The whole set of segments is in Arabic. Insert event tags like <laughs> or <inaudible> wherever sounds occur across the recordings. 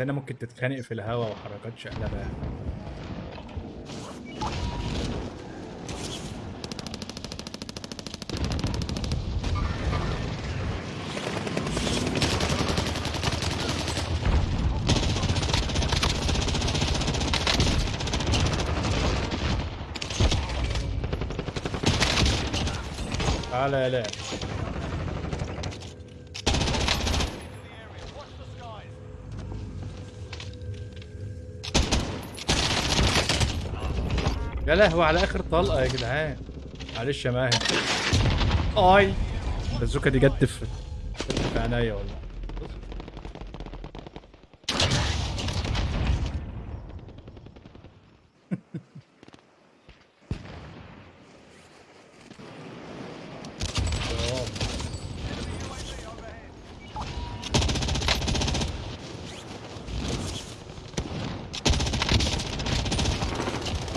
هنا ممكن تتخانق في الهوا وحركات شقلبة يعني. تعالى يا لهوي على آخر طلقة يا جدعان. معلش يا ماهر. آي. البازوكه دي جت في في عينيا والله.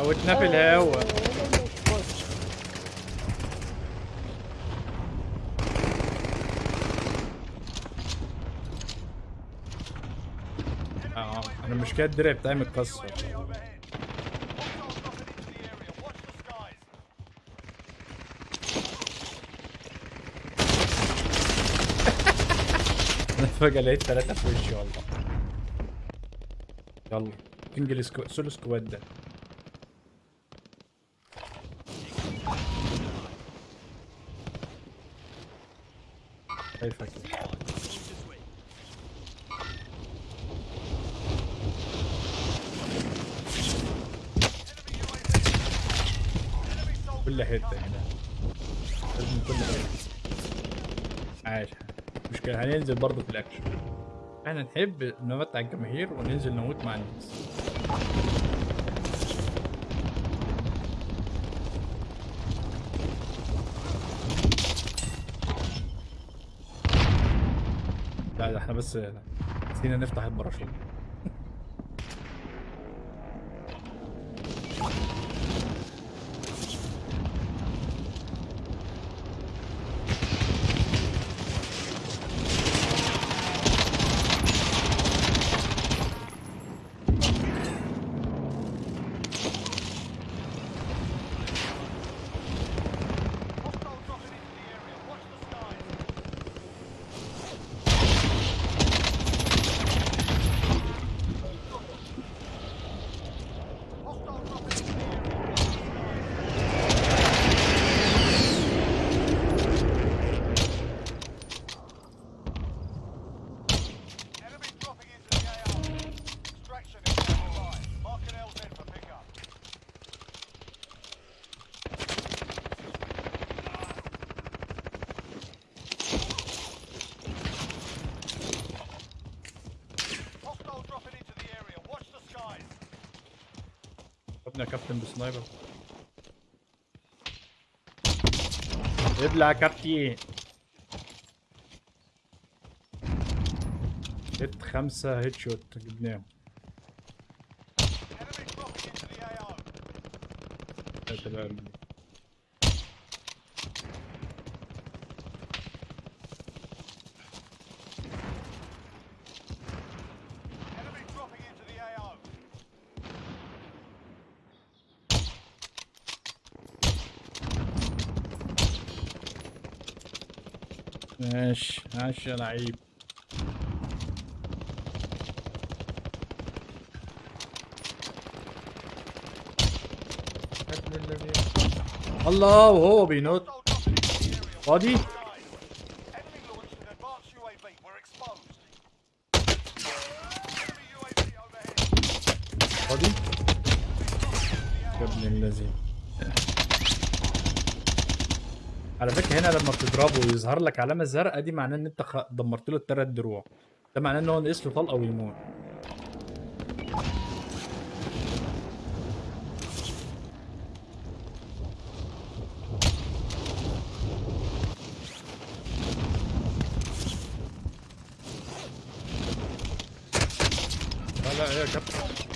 موتنا في الهوا آه أنا المشكلة الدرع بتاعي متكسر. أنا فجأة لقيت ثلاثة في وشي والله. يلا انجل سكو... سولو سكواد ده. شايفك كل حتة هنا. لازم كل حتة. عايش. مشكلة هننزل برضه في الأكشن. إحنا نحب نمتع الجماهير وننزل نموت مع الناس. إحنا بس نسينا نفتح الباراشوت Enemy dropping into the AO. Extraction is nearby. Mark an LZ for pickup. Hostile dropping into the area. Watch the skies. ابني يا كابتن بسنايبر. ابلع يا كابتن هيت خمسة هيت شوت جبناهم. Enemy dropping into the AO. يا سلام Enemy dropping into the AO. ماشي ماشي يا لعيب. الله وهو بينط. فاضي بتضربه ويظهر لك علامة زرقاء دي معناه إن أنت دمرت له الثلاث دروع. ده معناه إن هو نقص له طلقة ويموت لا لا يا كابتن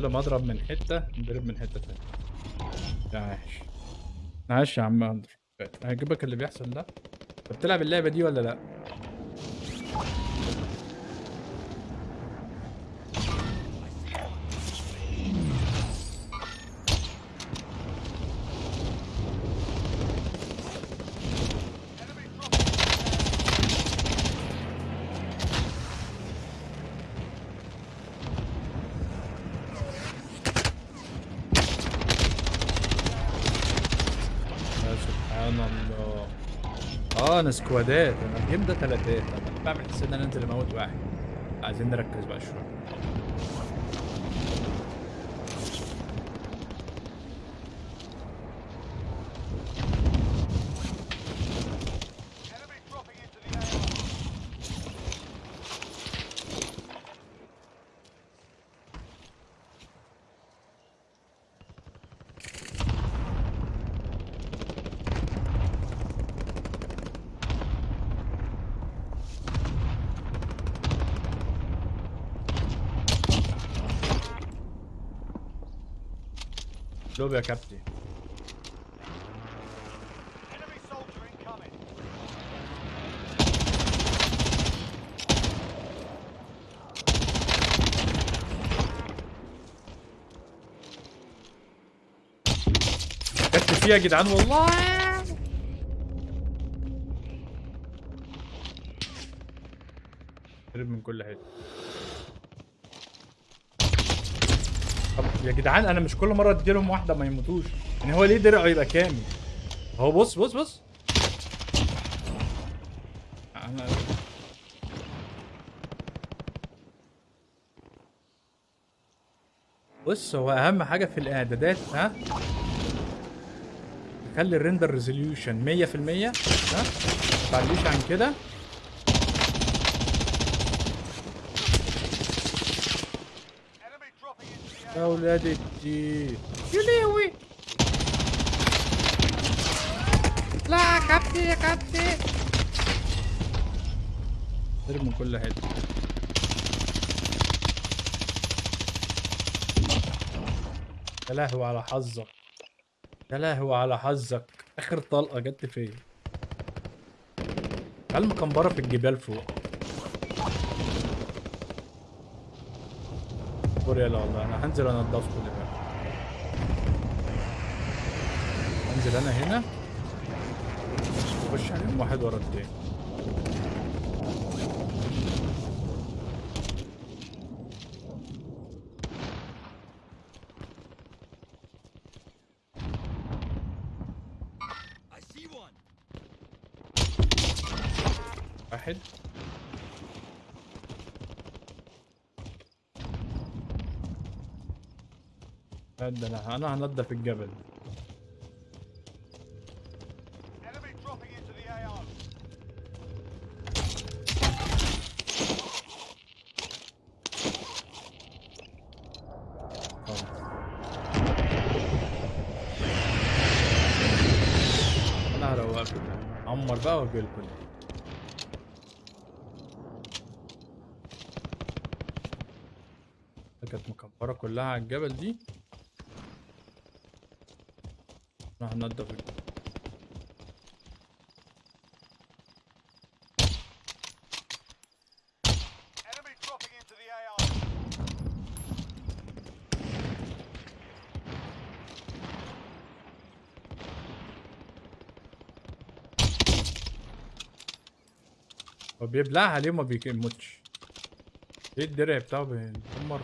كل ما اضرب من حتة نضرب من حتة تانية. عاش. عاش يا عم أندرو. هيجيبك اللي بيحصل ده. بتلعب اللعبة دي ولا لا Enemy dropping. يا سبحان الله سكوادات. أنا الجيم ده تلاتات. أنا بعمل حساب ان أنا انزل أموت واحد. عايزين نركز بقى شوية. لوب يا كابتن. فيها يا جدعان والله. هرب من كل حتة. يا جدعان أنا مش كل مرة أديلهم واحدة ما يموتوش. يعني هو ليه درعه يبقى كامل؟ هو بص بص بص. أنا بص هو أهم حاجة في الإعدادات ها؟ خلي ال render resolution 100% ها؟ ما تعليش عن كده Enemy dropping into the يا. ولاد الدين يا لهوي. لا كابتن يا كابتن. ضرب من كل حتة. يا لهوي على حظك. يا لهوي على حظك. آخر طلقة جت فيا قال مكمبره في الجبال فوق؟ اصبر يلا والله. أنا هنزل انضفكم دلوقتي انزل أنا هنا. اخش عليهم واحد ورا التاني. واحد. ده أنا أنا الجبل the AR. خالص. أنا هروقكم عمر بقى واجيلكم كانت مكبرة كلها على الجبل دي هنضف الجبل. Enemy dropping into the AR. هو بيبلعها ليه وما بيموتش إيه الدرع بتاعه بيدمر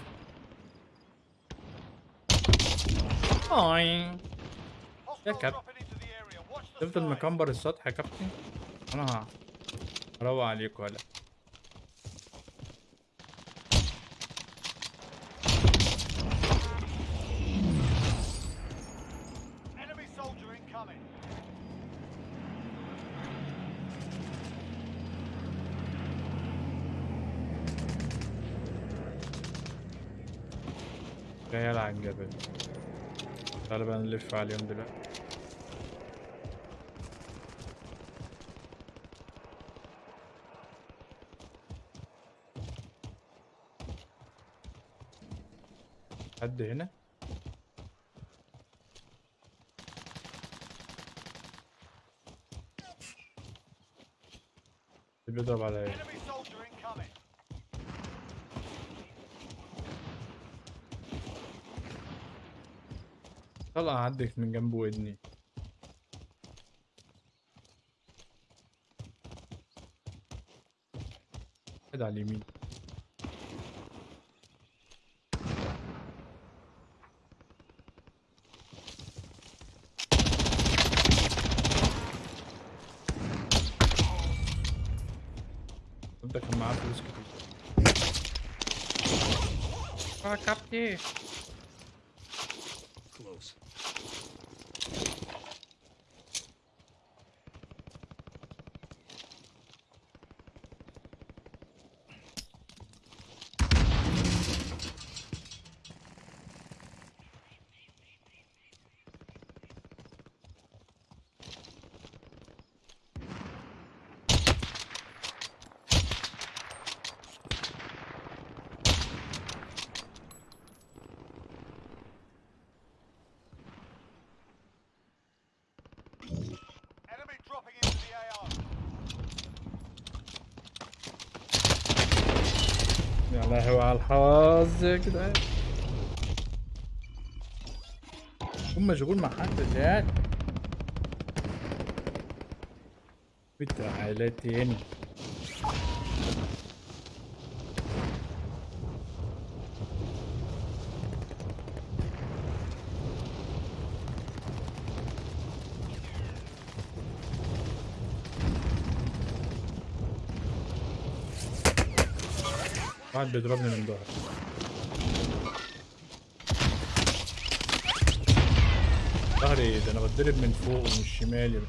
اي Watch the تفضل. مكمبر السطح يا كابتن أنا هروق عليك ولا Enemy soldier incoming. جاي على الجبل تعالى بقى نلف عليهم دلوقتي حد هنا. بيضرب incoming. طلع عدك من جنب ودني. على اليمين. ده كان معاه فلوس كتير آه كابتن يا لهوي على الحظ يا جدعان هم مشغول مع حد يعني بتعالى تاني. واحد بيضربني من ظهري ظهري ده أنا بتضرب من فوق ومن الشمال.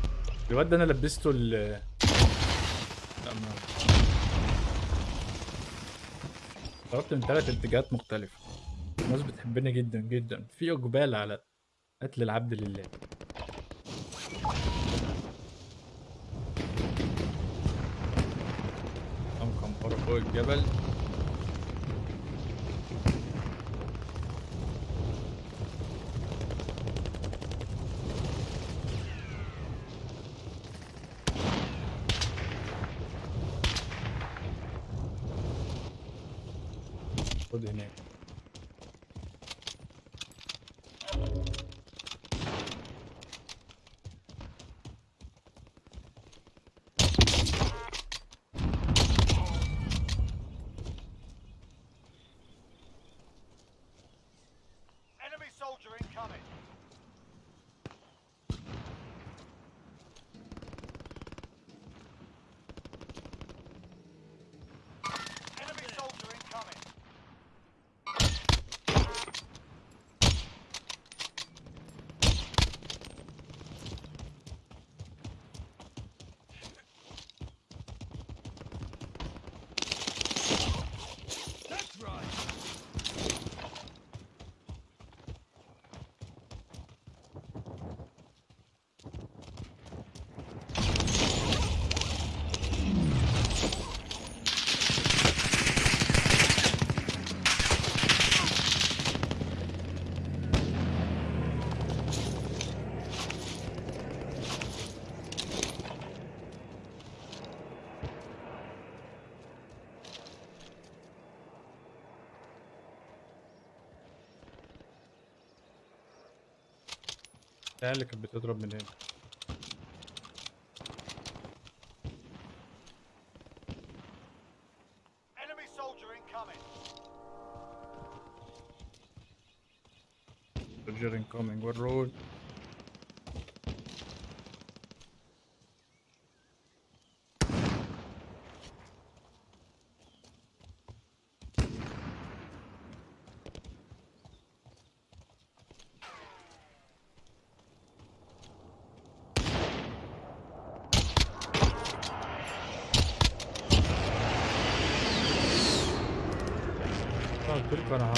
الواد ده أنا لبسته ال ضربت من ثلاث اتجاهات مختلفة. الناس بتحبني جدا جدا. في إقبال على قتل العبد لله. قام فوق الجبل؟ العيال اللي كانت بتضرب من هنا. قلت أنا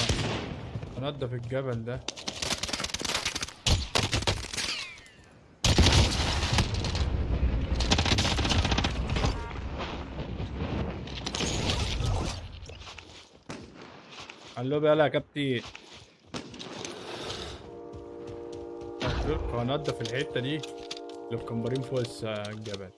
هنضف الجبل ده. قال له يلا يا كابتن. هنضف الحتة دي اللي مكمبرين فوق الجبل.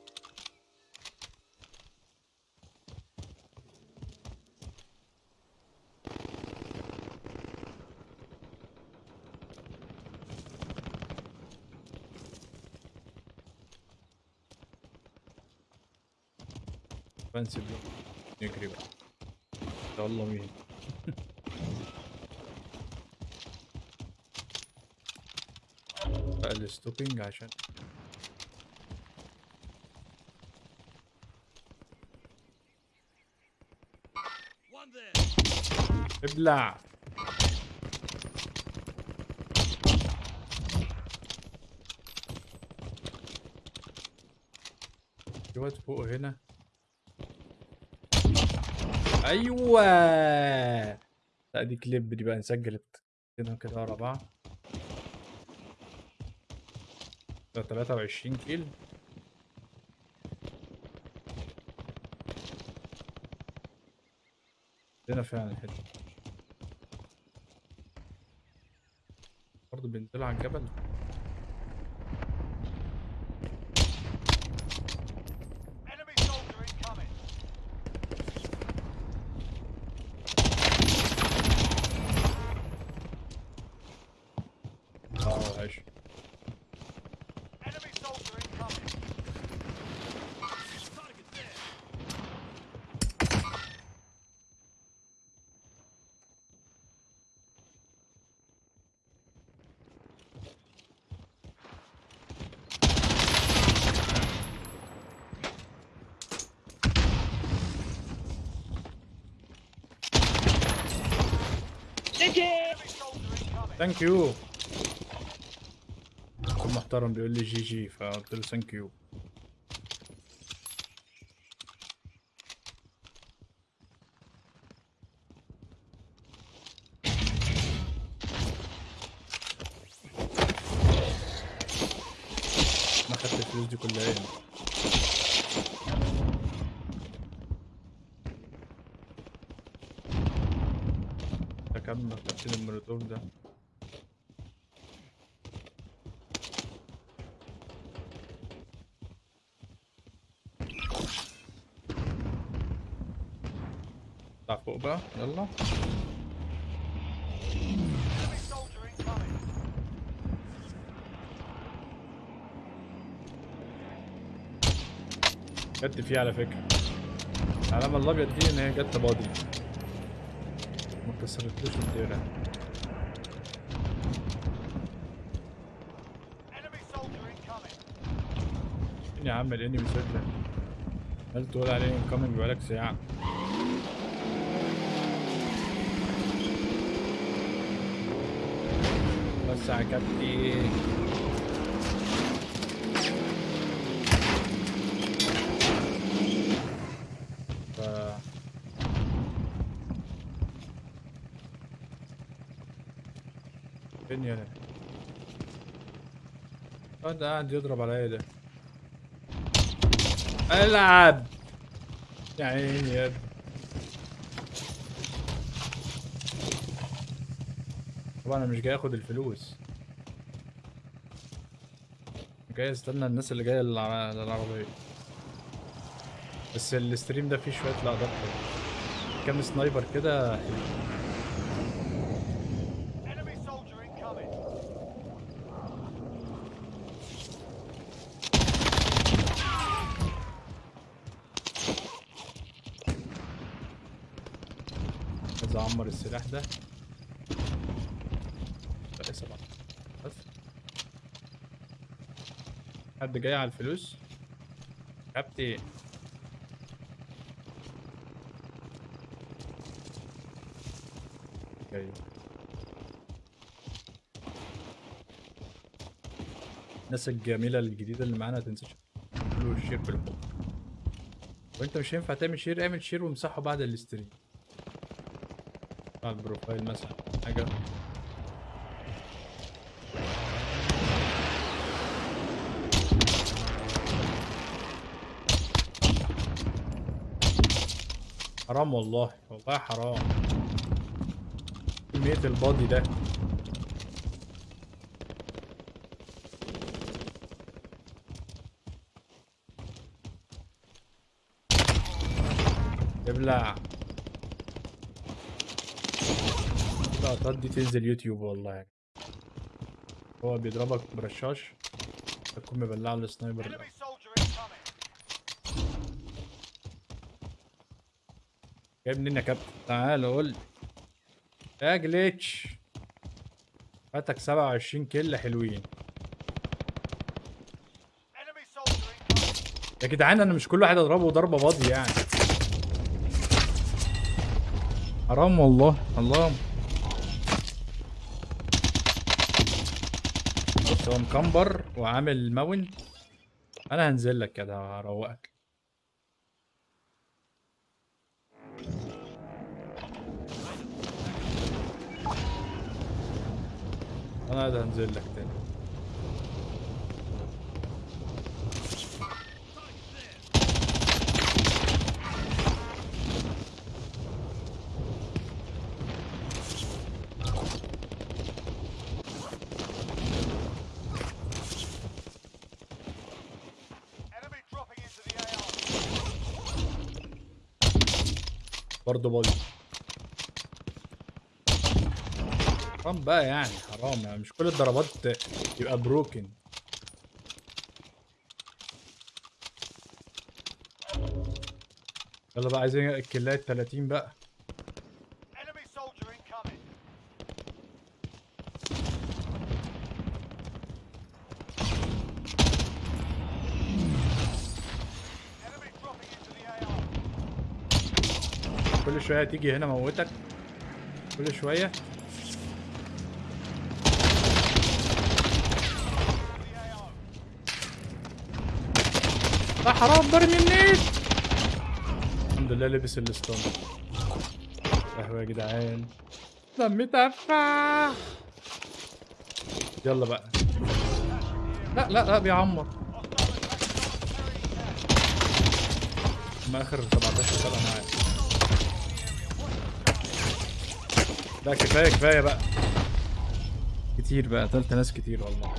فانسي نجري بقى يلا مين بقى الستوبينج عشان. ابلع في واد فوق هنا أيوه. لا دي كليب دي بقى نسجل كده كده ورا بعض ده 23 كيل هنا فعلا الحتة برضه بينزلوا على الجبل. thank you اخو محترم بيقول لي GG فقلت له thank you ما خدت الفلوس دي كلها هنا ده كام خدت المولوتوف ده اطلع فوق بقى يلا. جت فيه على فكرة العلامة الأبيض دي إن هي جت بادي ما كسرتلوش incoming. فين يا عم الانمي سجلة هل تقول عليه انكمنج بقالك ساعة يا كابتن ف فين يا ده قاعد يضرب عليا ده ألعب! يا عيني يا ابني. طبعا أنا مش جاي آخد الفلوس جاي أستنى الناس اللي جاية للع- للعربية بس الستريم ده فيه شوية حلوة. كام سنايبر كده حلو. Enemy soldier incoming. عايز اعمر السلاح ده لا سبعة بس حد جاي على الفلوس؟ كابتن. جاي. الناس الجميلة الجديدة اللي معانا متنساش تعملوا ال share بالحب وانت مش هينفع تعمل share اعمل share وامسحه بعد ال stream على ال profile مثلا. حاجة؟ حرام والله والله حرام. كمية البادي ده. ابلع. اللقطات دي تنزل يوتيوب والله. يعني هو بيضربك برشاش تكون مبلع السنايبر ده Enemy soldier incoming. جايب منين يا كابتن؟ تعال قول لي. يا جليتش فاتك 27 كيل حلوين. يا جدعان أنا مش كل واحد اضربه ضربة فاضيه يعني. حرام والله الله. بص هو مكمبر وعامل ماونت. أنا هنزل لك كده هروقك. أنا ده هنزل لك تاني. برضه بودي حرام بقى يعني. حرام يعني. مش كل الضربات يبقى بروكن يلا بقى عايزين الكلاية 30 بقى. كل شوية تيجي هنا موتك. كل شوية. لا حرام برمي منين الحمد لله لبس الستون. قهوة يا جدعان. دمي تفاح. يلا بقى. لا لا لا بيعمر. ما آخر 17 سنه معايا. لا كفاية كفاية بقى. كتير بقى. قتلت ناس كتير والله.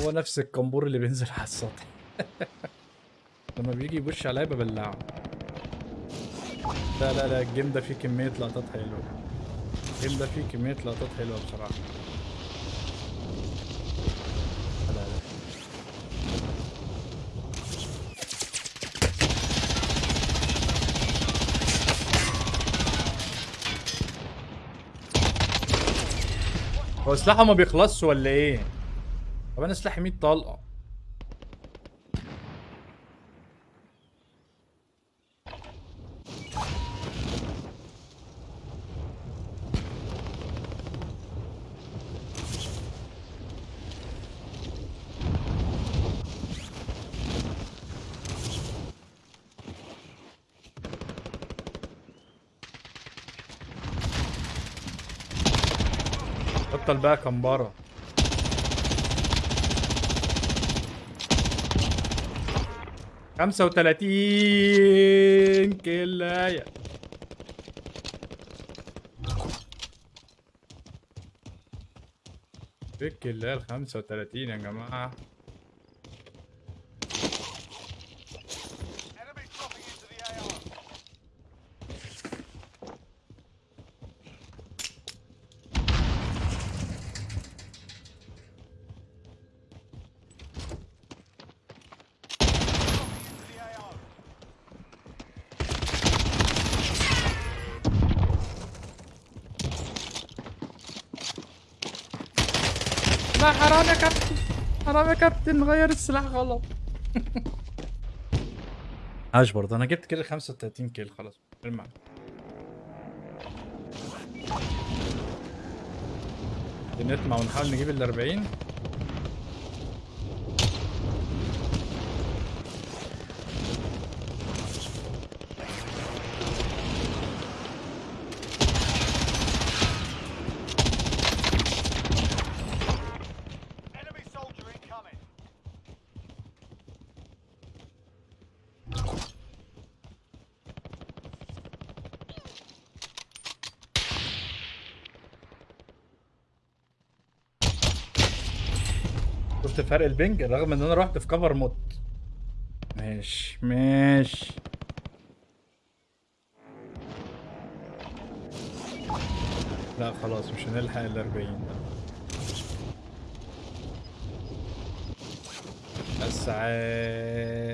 هو نفس الكمبور اللي بينزل على السطح. <laughs> لما بيجي يبش عليا ببلعه. لا لا لا الجيم ده فيه كمية لقطات حلوة. الجيم ده فيه كمية لقطات حلوة بصراحة. هو سلاحه ما بيخلصش ولا إيه؟ طب أنا سلاحي 100 طلقة. بطل بقى كمبره 35 كلاية. فك الله ال 35 يا جماعة. حرام يا كابتن. حرام يا كابتن غير السلاح غلط. عاش برضه. أنا جبت كده 35 كيل خلاص. المعنى نطمع ونحاول نجيب ال 40 شفت فرق البنج رغم إن أنا رحت في كفر موت ماشي ماشي. لا خلاص مش هنلحق ال 40 بس عاش